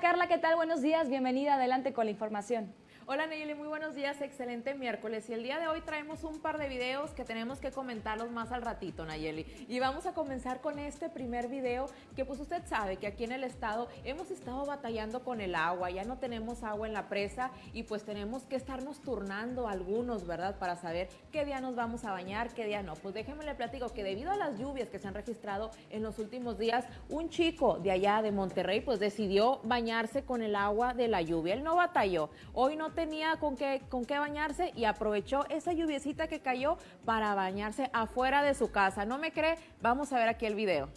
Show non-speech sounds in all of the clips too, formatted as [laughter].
Carla, ¿qué tal? Buenos días, bienvenida, adelante con la información. Hola Nayeli, muy buenos días, excelente miércoles. Y el día de hoy traemos un par de videos que tenemos que comentarlos más al ratito, Nayeli. Y vamos a comenzar con este primer video que pues usted sabe que aquí en el estado hemos estado batallando con el agua, ya no tenemos agua en la presa y pues tenemos que estarnos turnando algunos, ¿verdad? Para saber qué día nos vamos a bañar, qué día no. Pues déjenme le platico que debido a las lluvias que se han registrado en los últimos días, un chico de allá de Monterrey pues decidió bañarse con el agua de la lluvia. Él no batalló. Hoy no tenía con qué, con qué bañarse y aprovechó esa lluviecita que cayó para bañarse afuera de su casa. ¿No me cree? Vamos a ver aquí el video. [laughs]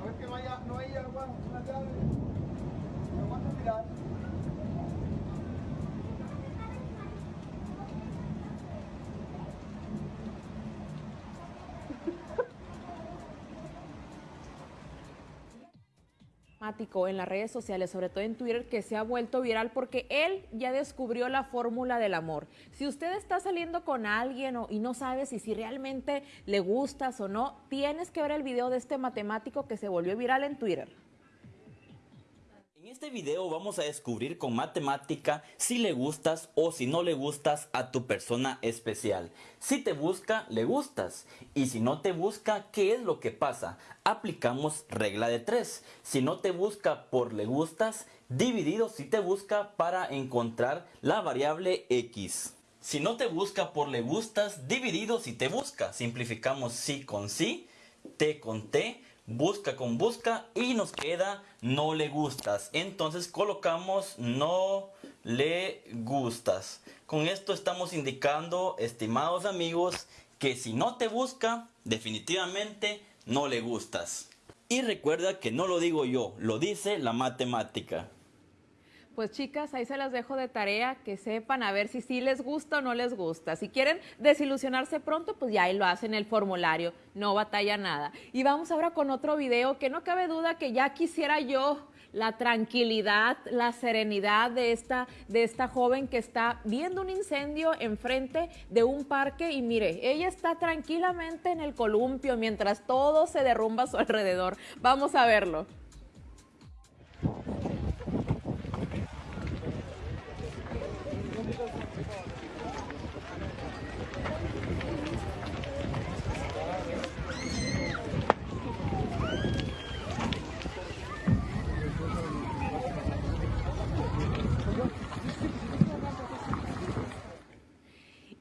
A ver que no no haya una llave. En las redes sociales, sobre todo en Twitter, que se ha vuelto viral porque él ya descubrió la fórmula del amor. Si usted está saliendo con alguien o, y no sabe si, si realmente le gustas o no, tienes que ver el video de este matemático que se volvió viral en Twitter. En este video vamos a descubrir con matemática si le gustas o si no le gustas a tu persona especial. Si te busca, le gustas. Y si no te busca, ¿qué es lo que pasa? Aplicamos regla de 3. Si no te busca por le gustas, dividido si te busca para encontrar la variable x. Si no te busca por le gustas, dividido si te busca. Simplificamos sí con sí, t con t, busca con busca y nos queda no le gustas. Entonces colocamos no le gustas. Con esto estamos indicando, estimados amigos, que si no te busca, definitivamente no le gustas. Y recuerda que no lo digo yo, lo dice la matemática. Pues chicas, ahí se las dejo de tarea, que sepan a ver si sí les gusta o no les gusta. Si quieren desilusionarse pronto, pues ya ahí lo hacen el formulario, no batalla nada. Y vamos ahora con otro video que no cabe duda que ya quisiera yo la tranquilidad, la serenidad de esta, de esta joven que está viendo un incendio enfrente de un parque y mire, ella está tranquilamente en el columpio mientras todo se derrumba a su alrededor. Vamos a verlo.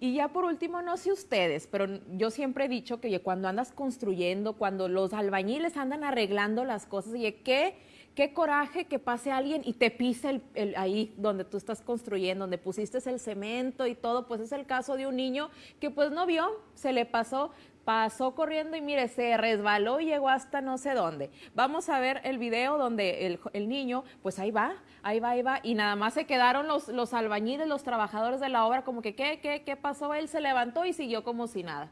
Y ya por último, no sé ustedes, pero yo siempre he dicho que cuando andas construyendo, cuando los albañiles andan arreglando las cosas, y qué, qué coraje que pase alguien y te pise el, ahí donde tú estás construyendo, donde pusiste el cemento y todo, pues es el caso de un niño que pues no vio, se le pasó, pasó corriendo y mire, se resbaló y llegó hasta no sé dónde. Vamos a ver el video donde el, niño, pues ahí va, ahí va, ahí va, y nada más se quedaron los, los albañiles, los trabajadores de la obra, como que, ¿qué, qué, qué pasó? Él se levantó y siguió como si nada.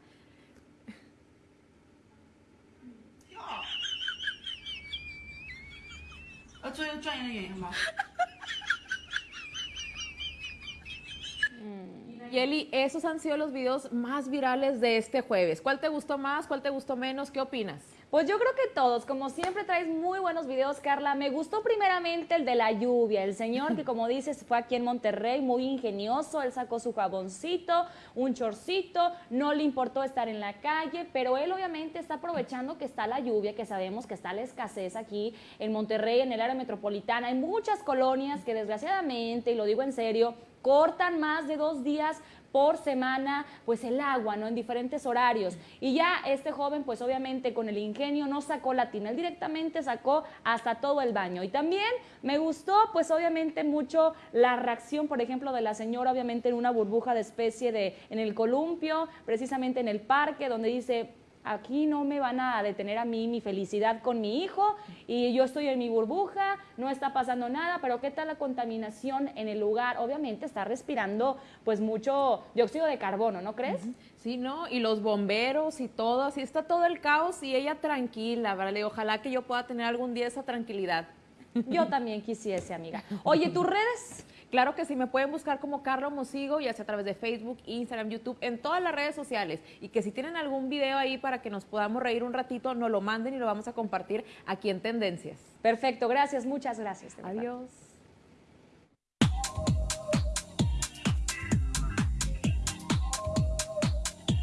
Y Eli, esos han sido los videos más virales de este jueves. ¿Cuál te gustó más? ¿Cuál te gustó menos? ¿Qué opinas? Pues yo creo que todos, como siempre traes muy buenos videos, Carla. Me gustó primeramente el de la lluvia, el señor que como dices fue aquí en Monterrey, muy ingenioso, él sacó su jaboncito, un chorcito, no le importó estar en la calle, pero él obviamente está aprovechando que está la lluvia, que sabemos que está la escasez aquí en Monterrey, en el área metropolitana. Hay muchas colonias que desgraciadamente, y lo digo en serio, cortan más de dos días por semana, pues el agua, ¿no? En diferentes horarios. Y ya este joven, pues obviamente con el ingenio no sacó la tina, él directamente sacó hasta todo el baño. Y también me gustó, pues obviamente mucho la reacción, por ejemplo, de la señora, obviamente en una burbuja de especie de, en el columpio, precisamente en el parque, donde dice, aquí no me van a detener a mí mi felicidad con mi hijo y yo estoy en mi burbuja, no está pasando nada, pero ¿qué tal la contaminación en el lugar? Obviamente está respirando pues mucho dióxido de carbono, ¿no crees? Sí, ¿no? Y los bomberos y todo, así está todo el caos y ella tranquila, ¿verdad? ojalá que yo pueda tener algún día esa tranquilidad. Yo también quisiese, amiga. Oye, ¿tus redes? Claro que sí, me pueden buscar como Carlos Mosigo, ya sea a través de Facebook, Instagram, YouTube, en todas las redes sociales. Y que si tienen algún video ahí para que nos podamos reír un ratito, nos lo manden y lo vamos a compartir aquí en Tendencias. Perfecto, gracias, muchas gracias. Adiós.